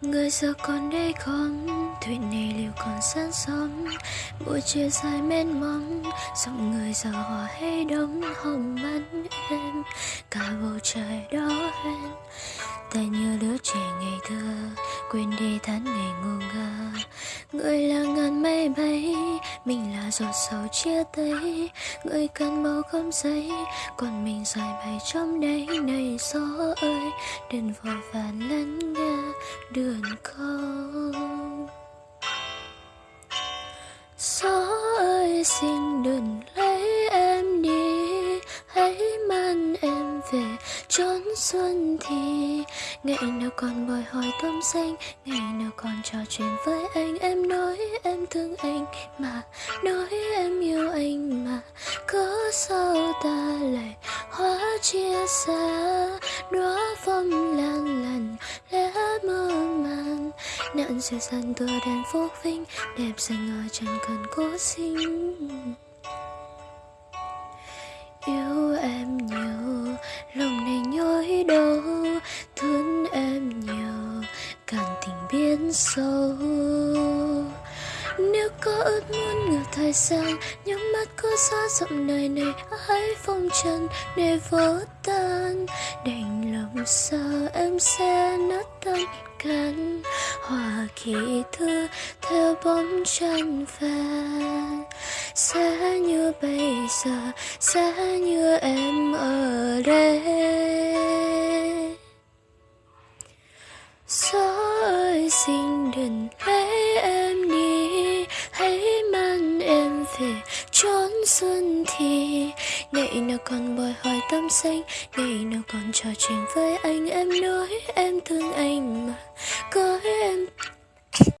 Người giờ còn đây không? Thuyền này liệu còn sáng sớm Buổi chiều dài mênh mông, Dòng người giờ hòa hay đông? Hồng mắt em, Cả bầu trời đó em Ta như đứa trẻ ngày thơ, Quên đi tháng ngày ngu ngơ. Người là ngàn mây bay mình là giọt sầu chia tay, Người cần màu không giấy Còn mình dài bay trong đây Này gió ơi Đừng vội vàng lắng nghe đường không Gió ơi, xin đừng lấy em đi, Hãy mang em về chốn xuân thì. Ngày nào còn bồi hồi tâm xanh Ngày nào còn trò chuyện với anh Em nói em thương anh mà Nói em yêu anh mà Có sao ta lại hóa chia xa? Đóa phong lan lành, lẽ mơ màng. Nạn sẽ dần tựa đèn phố vinh, Đẹp xanh ở chẳng cần cố sinh. Yêu em nhiều, Lòng này nhói đau. Thương em nhiều Càng tình biến sâu có ước muốn ngược thời gian Nhắm mắt có xa dặm đời này Hãy phong trần để vỡ tan. Đành lòng sao em sẽ nát tâm can Hòa kỳ thư theo bóng chân vàng sẽ như bây giờ, sẽ như em ở đây. Gió ơi, xin đừng lên thể trốn chốn xuân thì ngày nào còn bồi hồi tâm xanh ngày nào còn trò chuyện với anh, em nói em thương anh mà có em